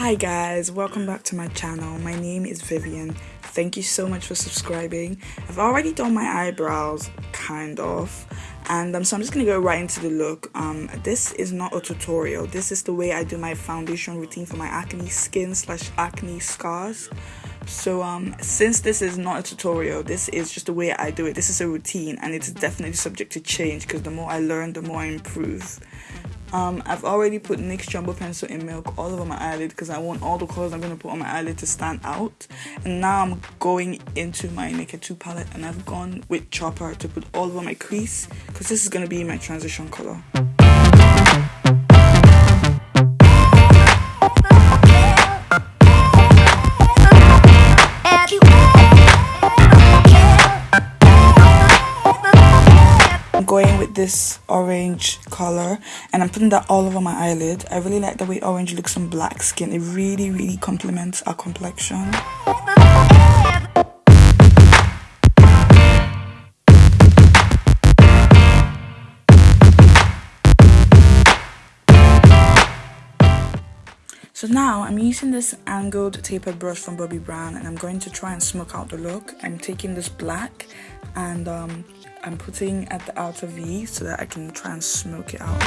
Hi guys, welcome back to my channel. My name is Vivian. Thank you so much for subscribing. I've already done my eyebrows, kind of, and um, so I'm just gonna go right into the look. Um, this is not a tutorial. This is the way I do my foundation routine for my acne skin slash acne scars. So um, since this is not a tutorial, this is just the way I do it. This is a routine, and it's definitely subject to change because the more I learn, the more I improve. Um, I've already put NYX Jumbo Pencil in Milk all over my eyelid because I want all the colors I'm going to put on my eyelid to stand out. And now I'm going into my Naked 2 palette and I've gone with Chopper to put all over my crease because this is going to be my transition color. Going with this orange color and I'm putting that all over my eyelid. I really like the way orange looks on black skin. It really, really complements our complexion. So now I'm using this angled tapered brush from Bobbi Brown and I'm going to try and smoke out the look. I'm taking this black and um, I'm putting at the outer V so that I can try and smoke it out.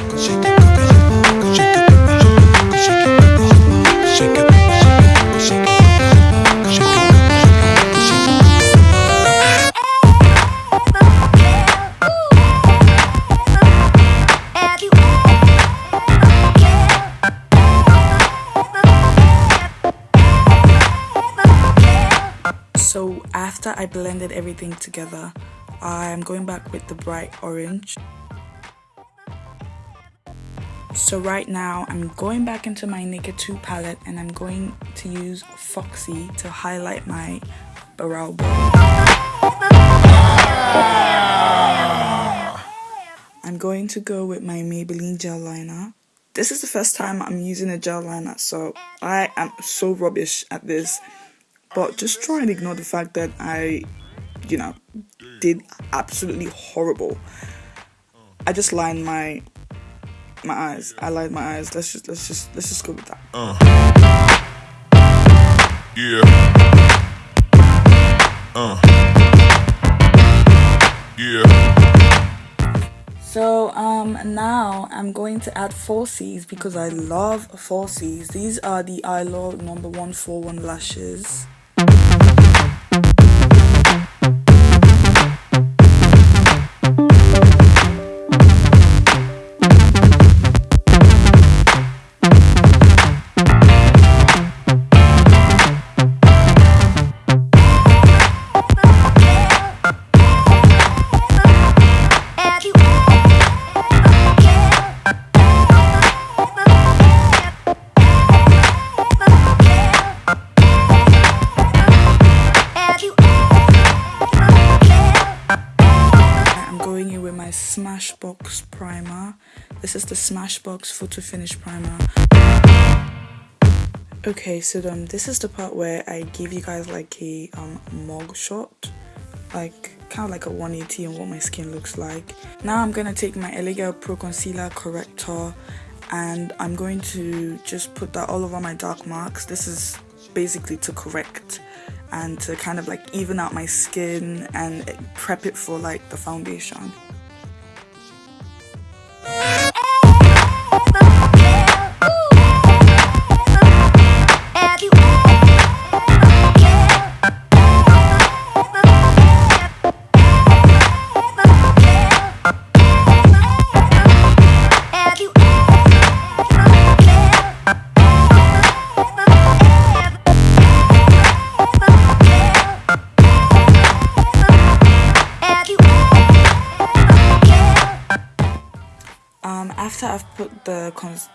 So I blended everything together, I'm going back with the bright orange. So right now I'm going back into my Naked 2 palette and I'm going to use Foxy to highlight my brow. I'm going to go with my Maybelline gel liner. This is the first time I'm using a gel liner so I am so rubbish at this but just try and ignore the fact that I you know did absolutely horrible. I just lined my my eyes. I lined my eyes. Let's just let's just let's just go with that. Uh. Yeah. Uh. Yeah. So um now I'm going to add falsies because I love falsies. These are the Eyelure number 141 lashes. Smashbox primer. This is the Smashbox Photo Finish primer. Okay, so um, this is the part where I give you guys like a um, mug shot, like kind of like a 180 on what my skin looks like. Now I'm going to take my LA Pro Concealer Corrector and I'm going to just put that all over my dark marks. This is basically to correct and to kind of like even out my skin and prep it for like the foundation. After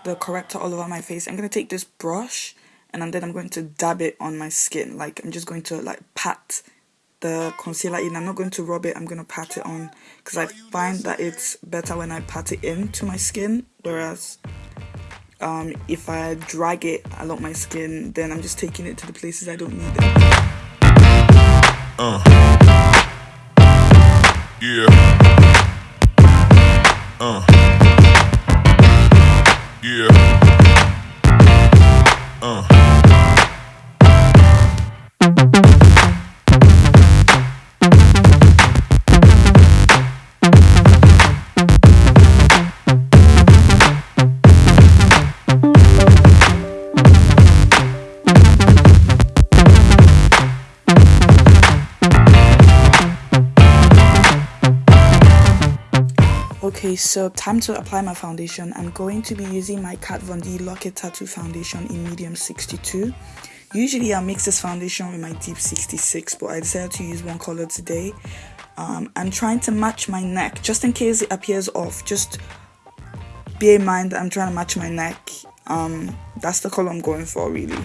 the corrector all over my face, I'm going to take this brush and then I'm going to dab it on my skin. Like, I'm just going to, like, pat the concealer in. I'm not going to rub it, I'm going to pat it on. Because I find that it's better when I pat it into my skin. Whereas, um, if I drag it along my skin, then I'm just taking it to the places I don't need it. Uh. Yeah. Uh. Yeah. Uh. Okay, so time to apply my foundation. I'm going to be using my Kat Von D Lock It Tattoo foundation in medium 62. Usually I mix this foundation with my deep 66, but I decided to use one color today. Um, I'm trying to match my neck, just in case it appears off. Just bear in mind that I'm trying to match my neck. Um, that's the color I'm going for, really.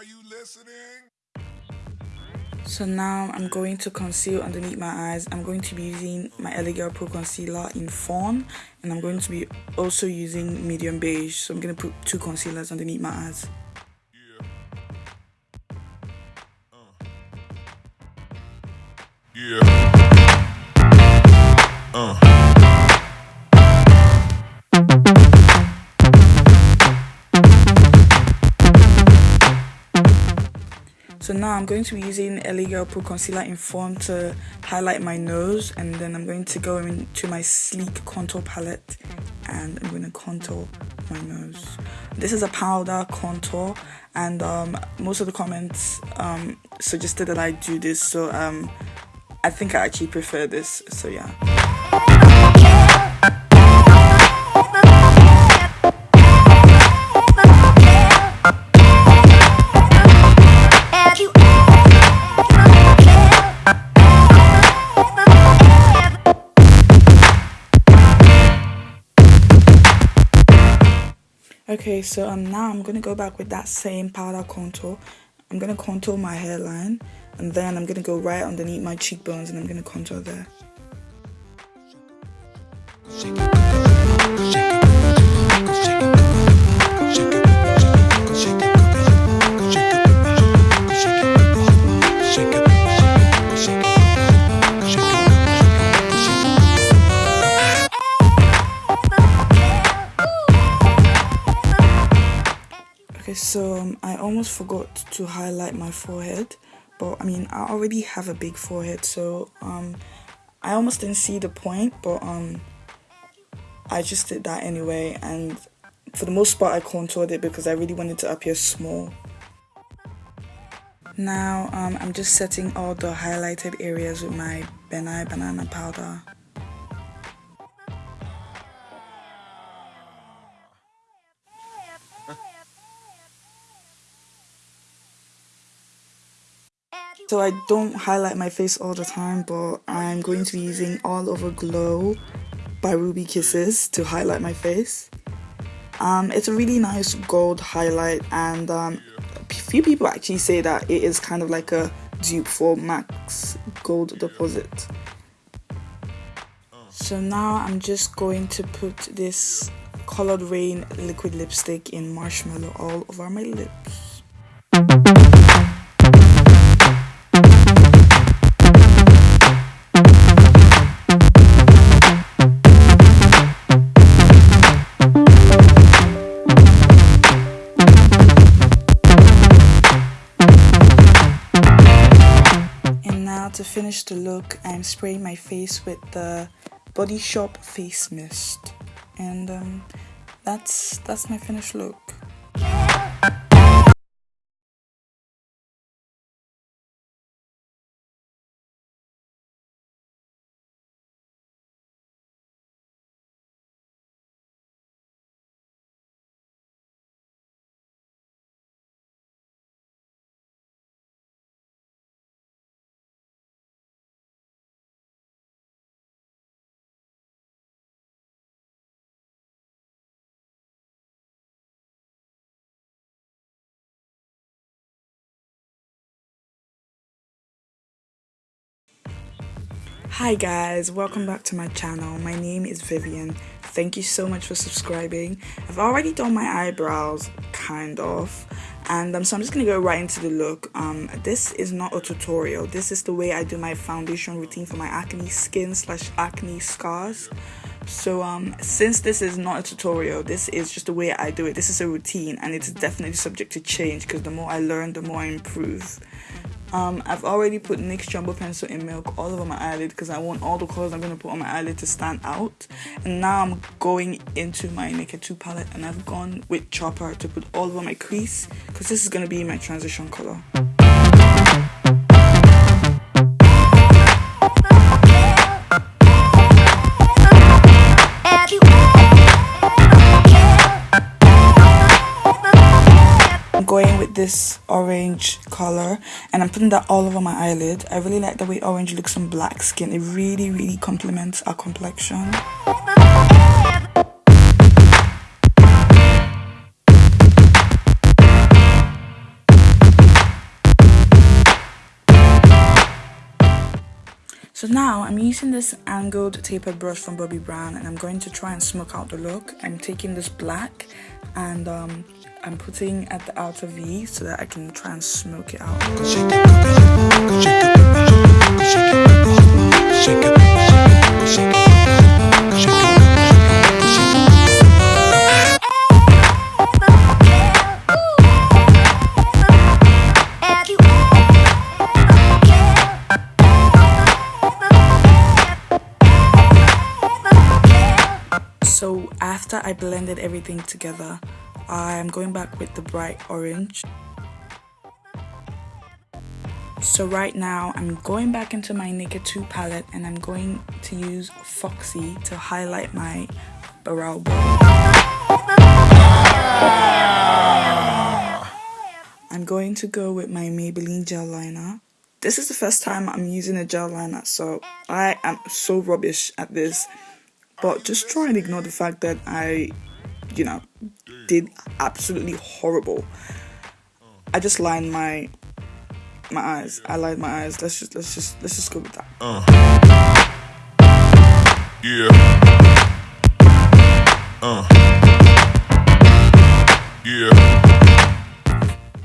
Are you listening? So now I'm going to conceal underneath my eyes. I'm going to be using my LA Girl Pro Concealer in Fawn and I'm going to be also using medium beige. So I'm going to put two concealers underneath my eyes. Yeah. Uh. So now I'm going to be using LA Girl Pro Concealer in Fawn to highlight my nose and then I'm going to go into my sleek contour palette and I'm going to contour my nose. This is a powder contour and um, most of the comments um, suggested that I do this so um, I think I actually prefer this so yeah. Okay, so um now I'm gonna go back with that same powder contour. I'm gonna contour my hairline and then I'm gonna go right underneath my cheekbones and I'm gonna contour there. Okay, so um, I almost forgot to highlight my forehead, but I mean, I already have a big forehead, so um, I almost didn't see the point, but um, I just did that anyway, and for the most part, I contoured it because I really wanted to appear small. Now, um, I'm just setting all the highlighted areas with my Ben Nye Banana Powder. So I don't highlight my face all the time, but I'm going to be using All Over Glow by Ruby Kisses to highlight my face. Um, it's a really nice gold highlight and um, a few people actually say that it is kind of like a dupe for MAC's Gold Deposit. So now I'm just going to put this Coloured Raine liquid lipstick in Marshmallow all over my lips. Finish the look, I'm spraying my face with the Body Shop Face Mist. And um, that's, that's my finished look. Hi guys, welcome back to my channel. My name is Vivian. Thank you so much for subscribing. I've already done my eyebrows, kind of, and um, so I'm just gonna go right into the look. Um, this is not a tutorial. This is the way I do my foundation routine for my acne skin slash acne scars. So um, since this is not a tutorial, this is just the way I do it. This is a routine, and it's definitely subject to change because the more I learn, the more I improve. Um, I've already put NYX Jumbo Pencil in Milk all over my eyelid because I want all the colors I'm going to put on my eyelid to stand out. And now I'm going into my Naked 2 palette and I've gone with Chopper to put all over my crease because this is going to be my transition color. This orange color and I'm putting that all over my eyelid. I really like the way orange looks on black skin. It really, really complements our complexion. So now I'm using this angled tapered brush from Bobbi Brown and I'm going to try and smoke out the look. I'm taking this black and um, I'm putting at the outer V so that I can try and smoke it out. Blended everything together, I'm going back with the bright orange. So right now I'm going back into my Naked 2 palette and I'm going to use Foxy to highlight my brow. I'm going to go with my Maybelline gel liner. This is the first time I'm using a gel liner so I am so rubbish at this but just try and ignore the fact that I you know did absolutely horrible. I just lined my my eyes. I lined my eyes. Let's just let's just let's just go with that. Uh. Yeah. Uh. Yeah.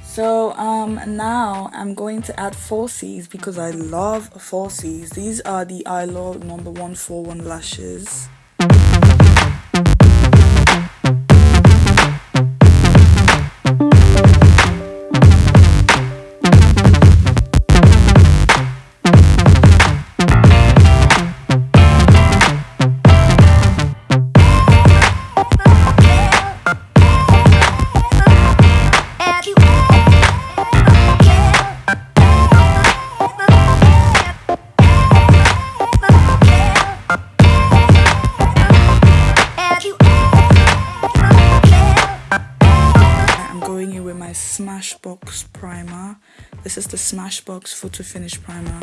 So um now I'm going to add falsies because I love falsies. These are the Eyelure number 141 lashes. Smashbox primer. This is the Smashbox Photo Finish primer.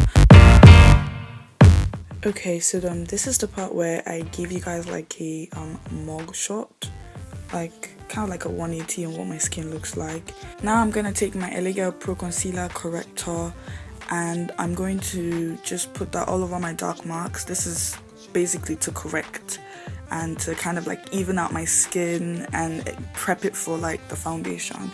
Okay, so um, this is the part where I give you guys like a um, mug shot, like kind of like a 180 on what my skin looks like. Now I'm going to take my LA Pro Concealer Corrector and I'm going to just put that all over my dark marks. This is basically to correct and to kind of like even out my skin and prep it for like the foundation.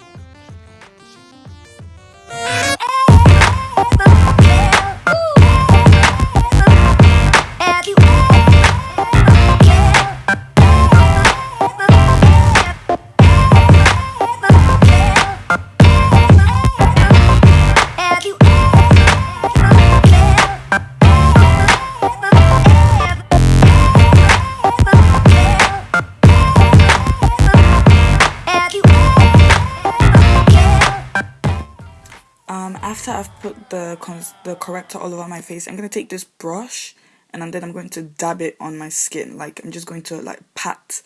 The the corrector all over my face, I'm going to take this brush and then I'm going to dab it on my skin. Like, I'm just going to, like, pat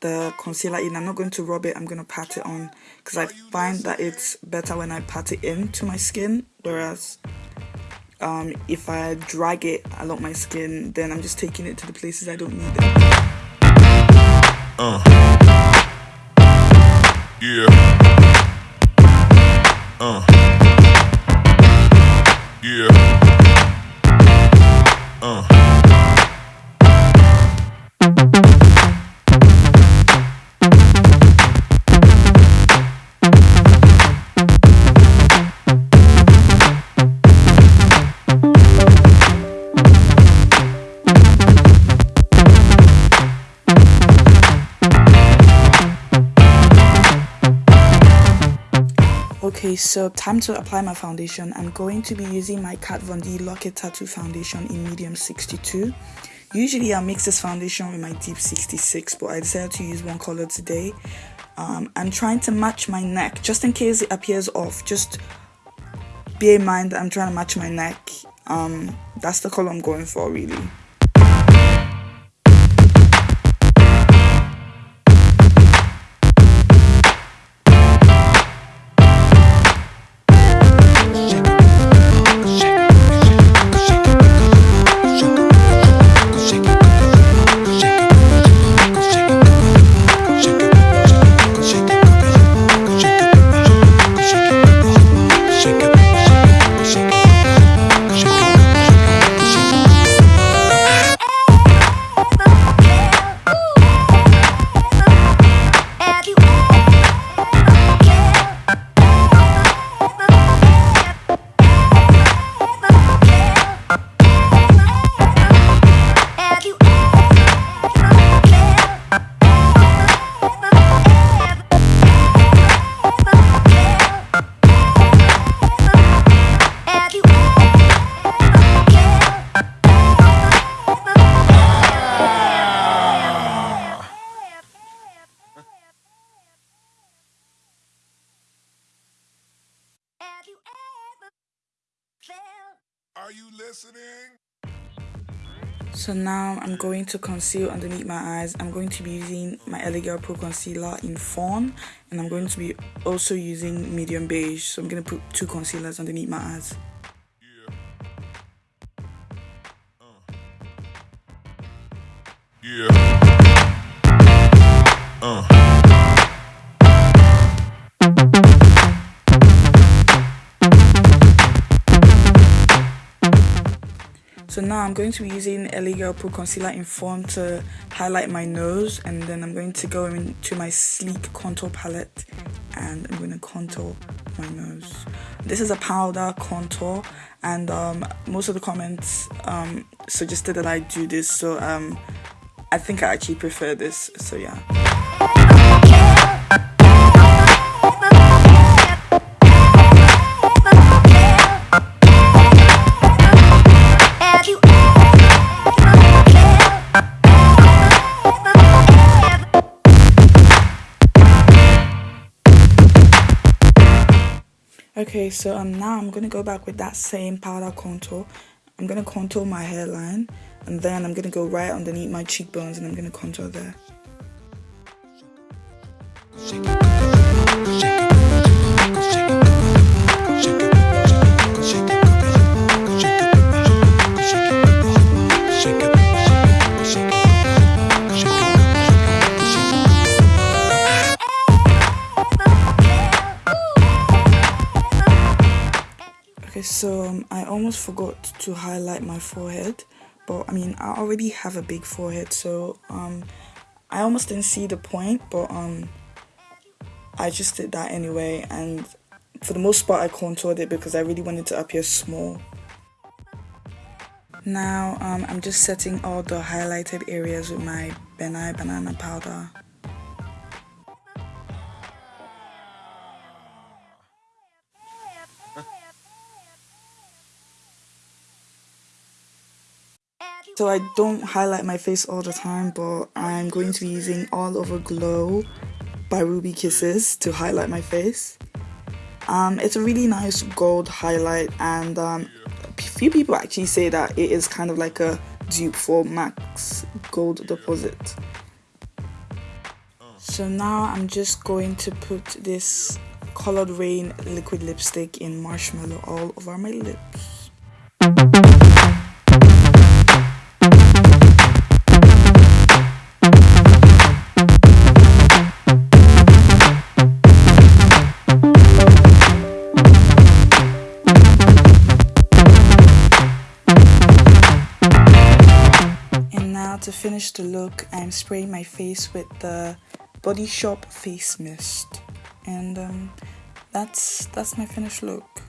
the concealer in. I'm not going to rub it, I'm going to pat it on. Because I find that it's better when I pat it into my skin. Whereas, um, if I drag it along my skin, then I'm just taking it to the places I don't need it. Uh. Yeah. Uh. Okay, so time to apply my foundation. I'm going to be using my Kat Von D Lock It Tattoo foundation in medium 62. Usually I mix this foundation with my deep 66, but I decided to use one color today. Um, I'm trying to match my neck, just in case it appears off. Just bear in mind that I'm trying to match my neck. Um, that's the color I'm going for, really. So now I'm going to conceal underneath my eyes. I'm going to be using my LA Pro Concealer in Fawn and I'm going to be also using medium beige. So I'm going to put two concealers underneath my eyes. Yeah. Uh. Uh. Now I'm going to be using LA Girl Pro Concealer in Fawn to highlight my nose and then I'm going to go into my sleek contour palette and I'm going to contour my nose. This is a powder contour and um, most of the comments um, suggested that I do this so um, I think I actually prefer this so yeah. Okay, so um now I'm gonna go back with that same powder contour. I'm gonna contour my hairline and then I'm gonna go right underneath my cheekbones and I'm gonna contour there. Okay, so um, I almost forgot to highlight my forehead, but I mean, I already have a big forehead, so um, I almost didn't see the point, but um, I just did that anyway, and for the most part, I contoured it because I really wanted to appear small. Now, um, I'm just setting all the highlighted areas with my Ben Nye banana powder. So I don't highlight my face all the time, but I'm going to be using All Over Glow by Ruby Kisses to highlight my face. Um, it's a really nice gold highlight and um, a few people actually say that it is kind of like a dupe for MAC's Gold Deposit. So now I'm just going to put this Coloured Raine liquid lipstick in Marshmallow all over my lips. Finish the look, I'm spraying my face with the Body Shop Face Mist. And um, that's, that's my finished look.